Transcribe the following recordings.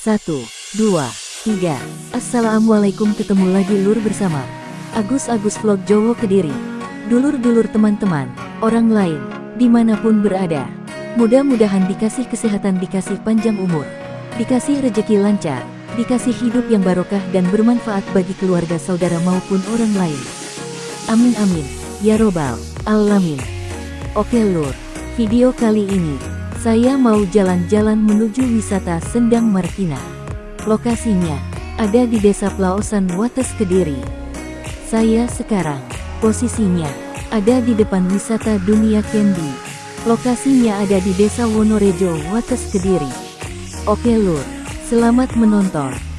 Satu, dua, tiga. Assalamualaikum ketemu lagi lur bersama Agus Agus Vlog Jowo Kediri. Dulur-dulur teman-teman, orang lain, di mana pun berada. Mudah-mudahan dikasih kesehatan, dikasih panjang umur, dikasih rejeki lancar, dikasih hidup yang barokah dan bermanfaat bagi keluarga saudara maupun orang lain. Amin amin, ya robbal alamin. Oke lur, video kali ini, saya mau jalan-jalan menuju wisata Sendang Martina. Lokasinya, ada di Desa Plaosan Wates Kediri. Saya sekarang, posisinya, ada di depan wisata Dunia Candy. Lokasinya ada di Desa Wonorejo, Wates Kediri. Oke lur, selamat menonton.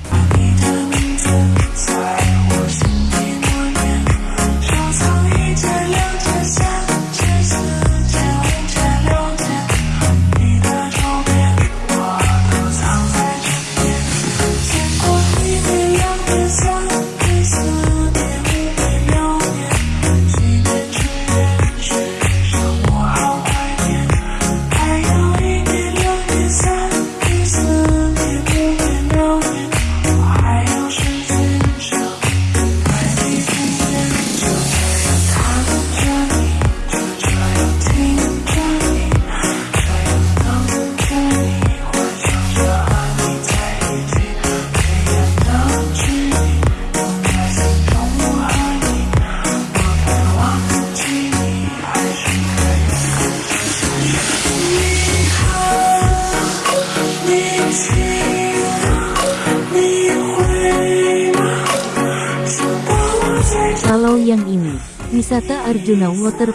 Wisata Arjuna Water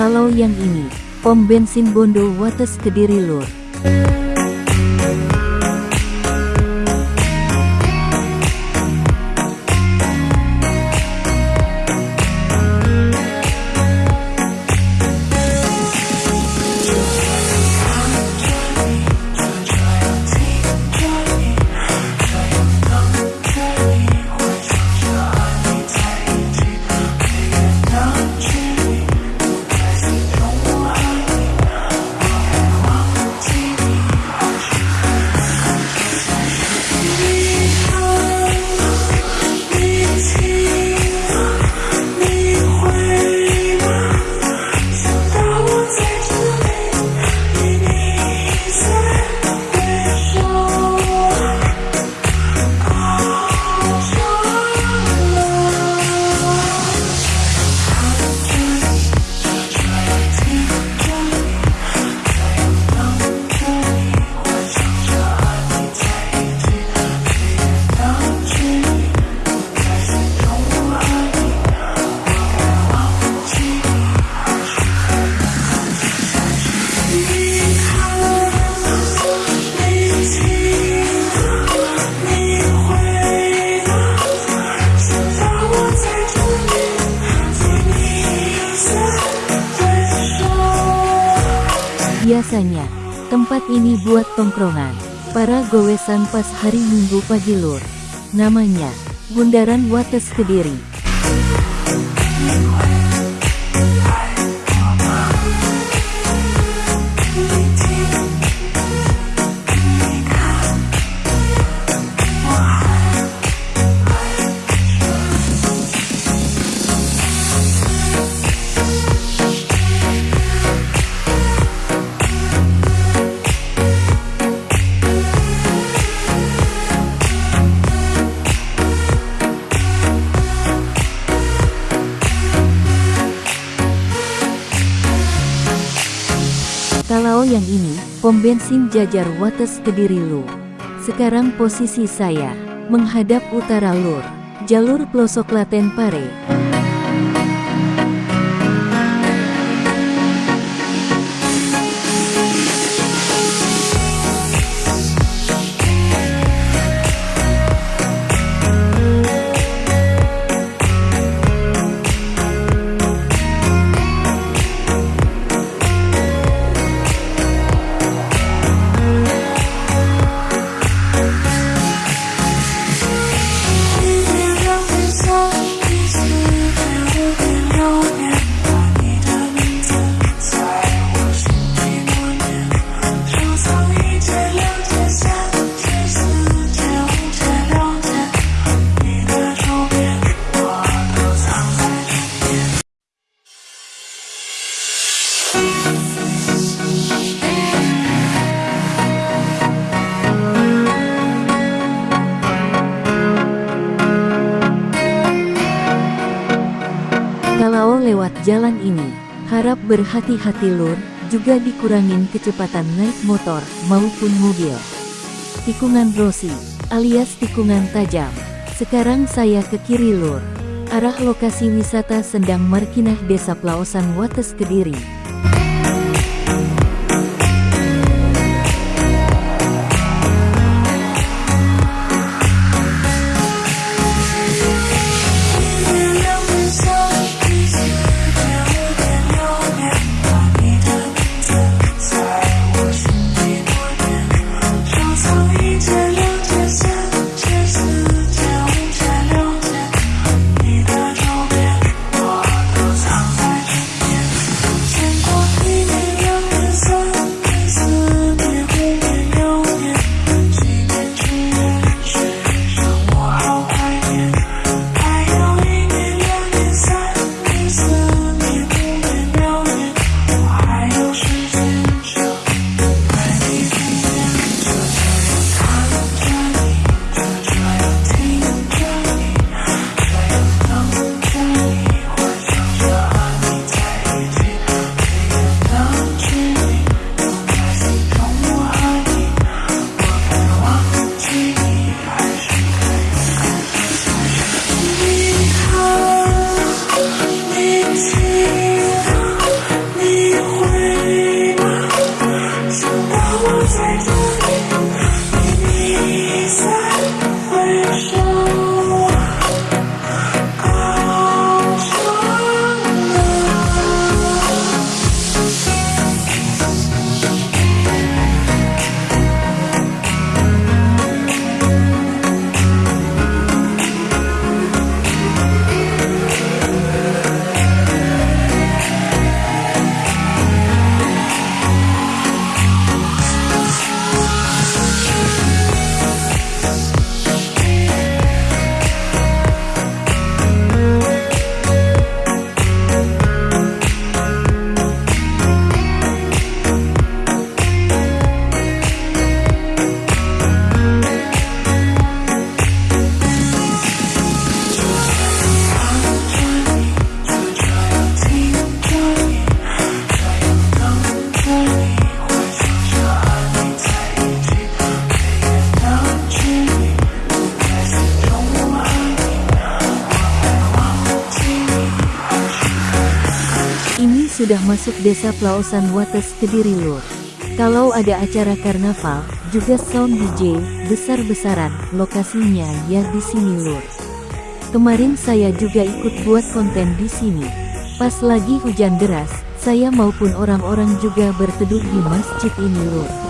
Kalau yang ini, pom bensin Bondo Wates Kediri Lur. Biasanya, tempat ini buat tongkrongan. Para gowesan pas hari Minggu pagi lur. Namanya, Bundaran Wates Kediri. Pom bensin Jajar Wates Kediri Lu. Sekarang posisi saya, menghadap utara lur, jalur pelosok Klaten Pare. Harap berhati-hati lur, juga dikurangin kecepatan naik motor maupun mobil. Tikungan Rossi, alias tikungan tajam. Sekarang saya ke kiri lur. Arah lokasi wisata Sendang Markinah Desa Plaosan Wates Kediri. Masuk desa Plaosan Wates Kediri Lur. Kalau ada acara karnaval, juga sound DJ, besar-besaran, lokasinya ya di sini Lur. Kemarin saya juga ikut buat konten di sini. Pas lagi hujan deras, saya maupun orang-orang juga berteduh di masjid ini Lur.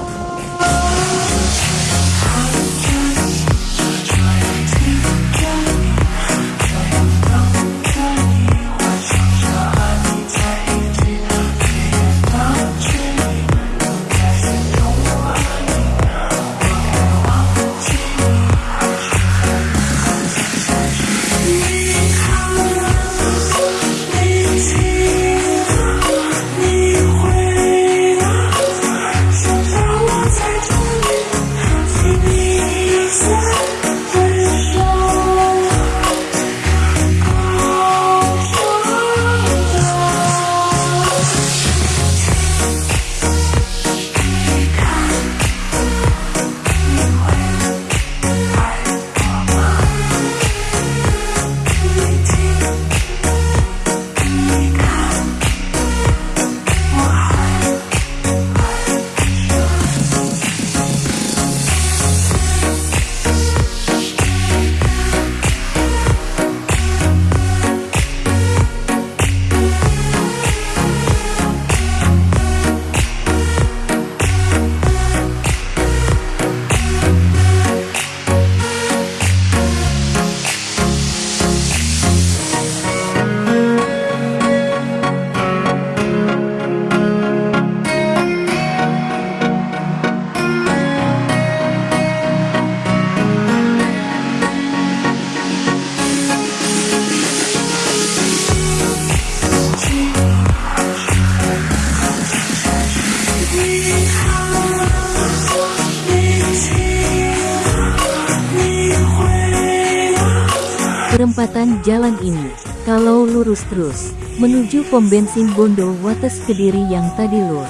Perempatan jalan ini. Kalau lurus terus, menuju pom bensin Bondo Wates Kediri yang tadi lur.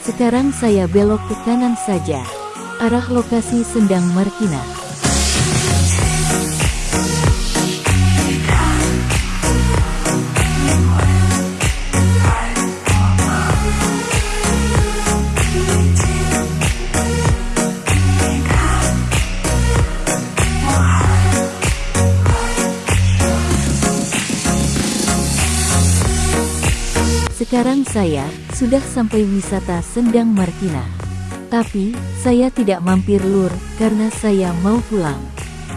Sekarang saya belok ke kanan saja. Arah lokasi Sendang Markina. Saya sudah sampai wisata Sendang Markina. Tapi, saya tidak mampir lur, karena saya mau pulang.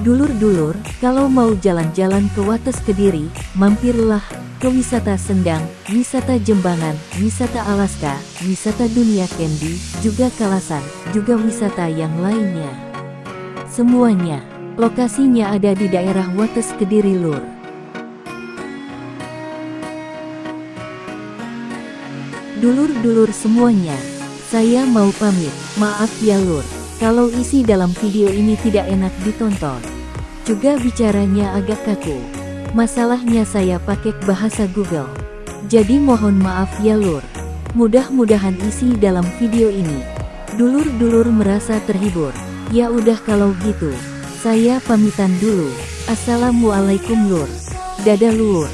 Dulur-dulur, kalau mau jalan-jalan ke Wates Kediri, mampirlah ke wisata Sendang, wisata Jembangan, wisata Alaska, wisata Dunia Candy, juga Kalasan, juga wisata yang lainnya. Semuanya, lokasinya ada di daerah Wates Kediri lur. Dulur-dulur semuanya, saya mau pamit, maaf ya lur, kalau isi dalam video ini tidak enak ditonton. Juga bicaranya agak kaku. Masalahnya saya pakai bahasa Google. Jadi mohon maaf ya lur. Mudah-mudahan isi dalam video ini. Dulur-dulur merasa terhibur. Ya udah kalau gitu. Saya pamitan dulu. Assalamualaikum lur. Dadah lur.